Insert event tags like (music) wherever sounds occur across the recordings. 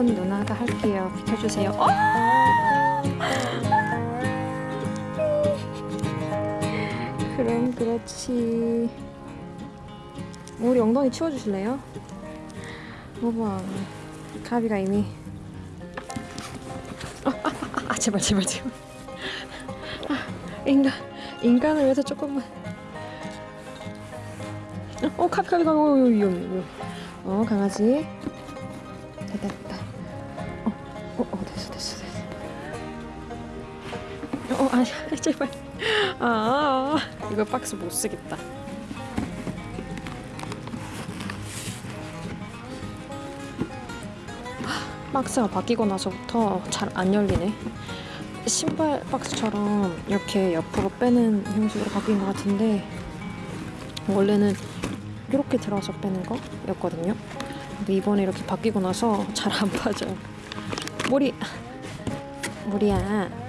아픈 누나가 할게요. 비켜주세요. 어! 그럼 그렇지. 우리 엉덩이 치워주실래요? 봐봐. 가비가 이미. 아, 아, 아, 아, 제발 제발 제발. 아, 인간 인간을 위해서 조금만. 어 가비 가비 가비 어, 위험 어 강아지. 제발. 아 이거 박스 못 쓰겠다. 박스가 바뀌고 나서부터 잘 안 열리네. 신발 박스처럼 이렇게 옆으로 빼는 형식으로 바뀐 것 같은데 원래는 이렇게 들어서 빼는 거였거든요. 근데 이번에 이렇게 바뀌고 나서 잘 안 (laughs) 빠져요. 머리 머리야.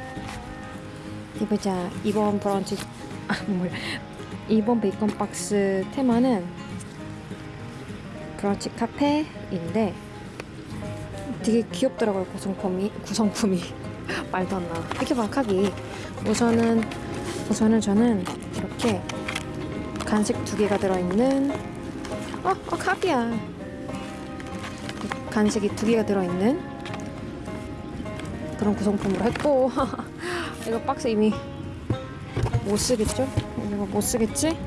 이보자 이번 브런치 아 뭐야 이번 베이컨 박스 테마는 브런치 카페인데 되게 귀엽더라고요 구성품이 구성품이 (laughs) 말도 안 나. 이렇게 봐 카비. 우선은 우선은 저는 이렇게 간식 두 개가 들어있는 어, 어 카비야. 간식이 두 개가 들어있는 그런 구성품으로 했고 (laughs) 이거 박스 이미 못 쓰겠죠? 이거 못 쓰겠지?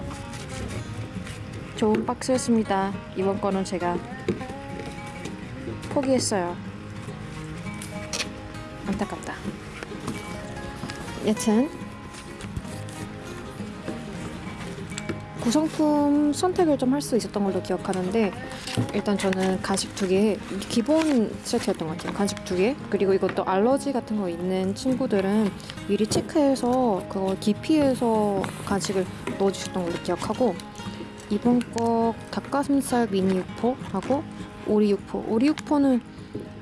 좋은 박스였습니다. 이번 거는 제가 포기했어요. 안타깝다. 여튼 구성품 선택을 좀 할 수 있었던 걸로 기억하는데 일단 저는 간식 두 개 기본 세트였던 것 같아요. 간식 두 개. 그리고 이것도 알러지 같은 거 있는 친구들은 미리 체크해서 그걸 기피해서 간식을 넣어주셨던 걸로 기억하고 이번 거 닭가슴살 미니 육포하고 오리 육포. 오리 육포는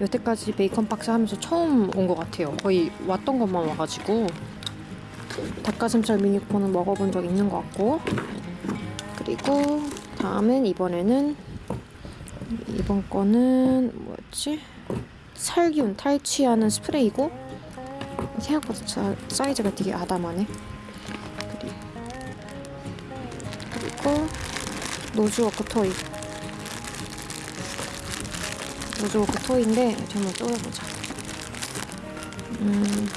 여태까지 베이컨 박스 하면서 처음 온 것 같아요. 거의 왔던 것만 와가지고 닭가슴살 미니 육포는 먹어본 적 있는 것 같고 그리고 다음엔 이번에는 이번 거는 뭐였지? 살균 탈취하는 스프레이고 생각보다 자, 사이즈가 되게 아담하네. 그리- 그리고 nosework toy. nosework toy인데 한번 뜯어보자. 음.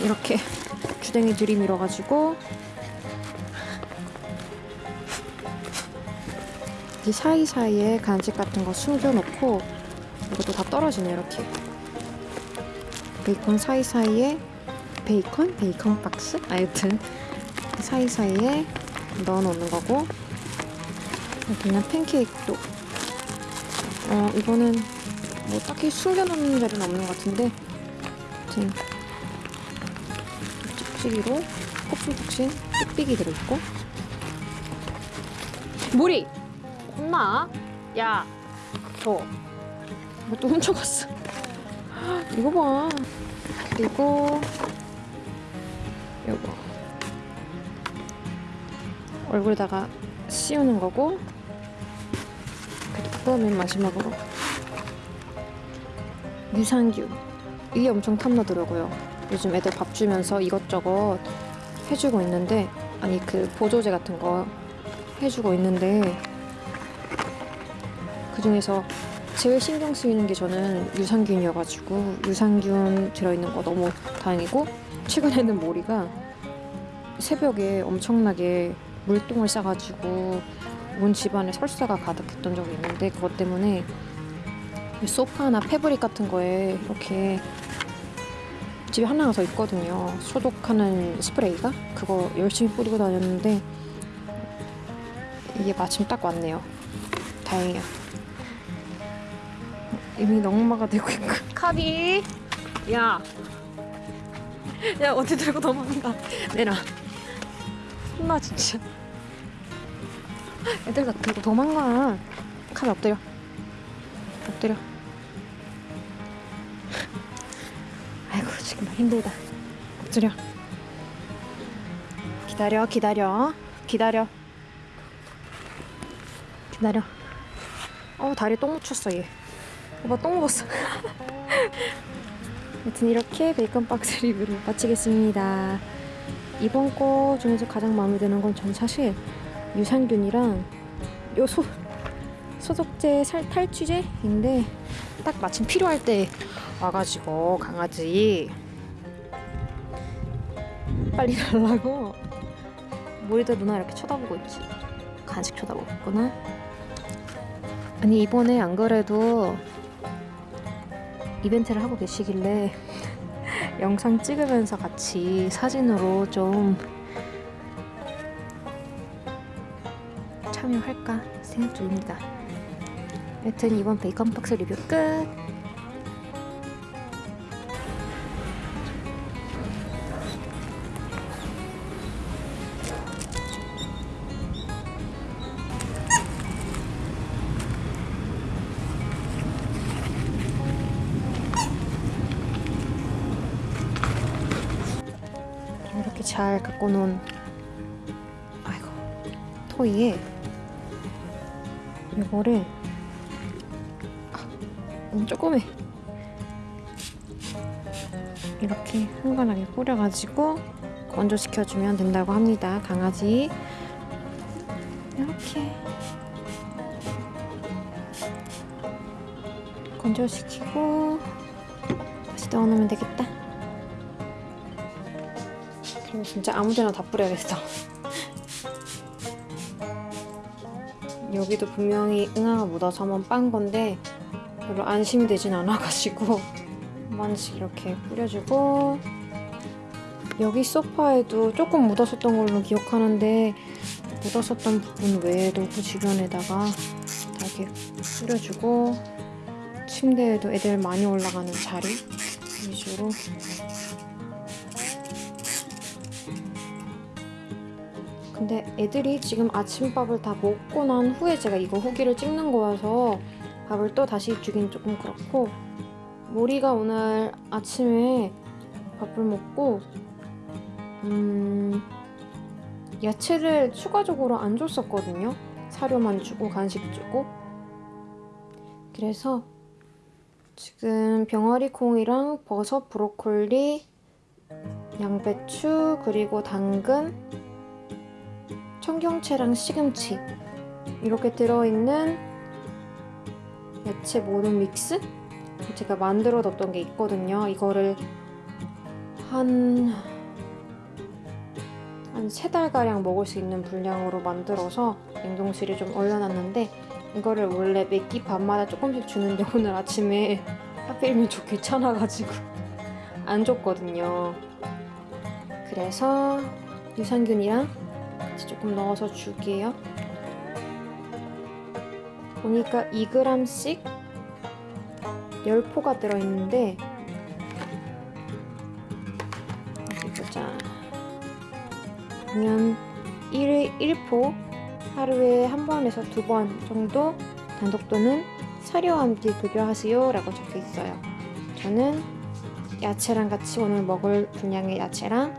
이렇게 주댕이 들이밀어가지고 이 사이사이에 간식 같은 거 숨겨놓고 이것도 다 떨어지네 이렇게 베이컨 사이사이에 베이컨? 베이컨 박스? 아여튼 사이사이에 넣어놓는 거고 그냥 팬케이크도 어 이거는 뭐 딱히 숨겨놓는 자리는 없는 것 같은데 아무튼 찍찍이로 폭신폭신 삑삑이 들어있고. 물이! 혼나. 야 줘. 뭐또 훔쳐갔어. 이거 봐. 그리고 요거. 얼굴에다가 씌우는 거고 그리고 맨 마지막으로. 유산균. 이게 엄청 탐나더라고요 요즘 애들 밥 주면서 이것저것 해주고 있는데 아니 그 보조제 같은 거 해주고 있는데 그 중에서 제일 신경 쓰이는 게 저는 유산균이어가지고 유산균 들어있는 거 너무 다행이고 최근에는 모리가 새벽에 엄청나게 물똥을 싸가지고 온 집안에 설사가 가득했던 적이 있는데 그것 때문에 소파나 패브릭 같은 거에 이렇게 집에 하나가 더 있거든요. 소독하는 스프레이가 그거 열심히 뿌리고 다녔는데 이게 마침 딱 왔네요. 다행이야. 이미 넉마가 되고 있고. 카비, 야, 야 어디 들고 도망가? 내놔. 혼나 진짜. 애들 다 들고 도망가. 카비 엎드려. 엎드려. 지금 힘들다. 엎드려. 기다려 기다려. 기다려. 기다려. 어 다리 똥 묻혔어 얘. 오빠 똥 묻었어. (laughs) 여튼 이렇게 베이컨 박스 리뷰를 마치겠습니다. 이번 거 중에서 가장 마음에 드는 건 전 사실 유산균이랑 요 소, 소독제 살 탈취제인데 딱 마침 필요할 때 와가지고 강아지 빨리 달라고 머리도 누나 이렇게 쳐다보고 있지 간식 쳐다보고 있구나 아니 이번에 안 그래도 이벤트를 하고 계시길래 (laughs) 영상 찍으면서 같이 사진으로 좀 참여할까 생각 중입니다. 여튼 이번 베이컨 박스 리뷰 끝! 잘 갖고 놓은 아이고 토이에 이거를 아, 너무 조그매. 이렇게 흥건하게 뿌려가지고 건조시켜주면 된다고 합니다. 강아지. 이렇게 건조시키고 다시 넣어놓으면 되겠다 진짜 아무데나 다 뿌려야겠어. 여기도 분명히 응아가 묻어서 한번 빤 건데 별로 안심이 되진 않아가지고 한 번씩 이렇게 뿌려주고 여기 소파에도 조금 묻었었던 걸로 기억하는데 묻었었던 부분 외에도 그 주변에다가 다 이렇게 뿌려주고 침대에도 애들 많이 올라가는 자리 위주로 근데 애들이 지금 아침밥을 다 먹고 난 후에 제가 이거 후기를 찍는 거여서 밥을 또 다시 주긴 조금 그렇고 모리가 오늘 아침에 밥을 먹고 음 야채를 추가적으로 안 줬었거든요. 사료만 주고 간식 주고. 그래서 지금 병아리 콩이랑 버섯, 브로콜리, 양배추 그리고 당근 청경채랑 시금치 이렇게 들어있는 야채 모듬 믹스? 제가 만들어 뒀던 게 있거든요. 이거를 한... 한 세 달가량 먹을 수 있는 분량으로 만들어서 냉동실에 좀 얼려놨는데 이거를 원래 매끼 밤마다 조금씩 주는데 (laughs) 오늘 아침에 하필이면 좀 귀찮아가지고 (laughs) 안 줬거든요. 그래서 유산균이랑 조금 넣어서 줄게요. 보니까 2g씩 10포가 들어있는데 어디 보자. 보면 1회 1포 하루에 한 번에서 두 번 정도 단독 또는 사료와 함께 급여하세요 라고 적혀 있어요. 저는 야채랑 같이 오늘 먹을 분량의 야채랑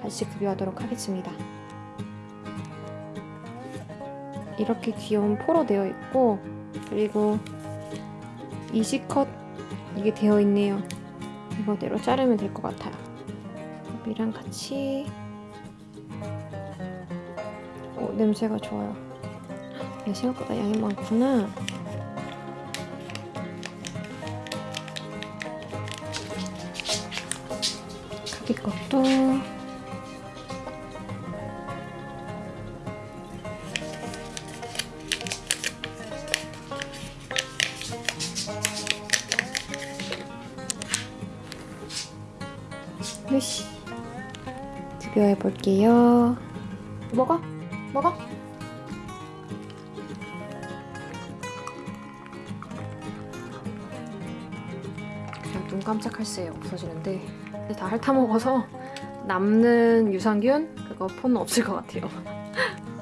같이 급여하도록 하겠습니다. 이렇게 귀여운 포로 되어 있고 그리고 이지컷 이게 되어 있네요. 이거대로 자르면 될 것 같아요. 밥이랑 같이 오, 냄새가 좋아요. 야, 생각보다 양이 많구나. 가비 것도 요시 비벼해 볼게요. 먹어, 먹어. 그냥 눈 깜짝할 새에 없어지는데 다 핥아 먹어서 남는 유산균 그거 폰은 없을 것 같아요. (laughs)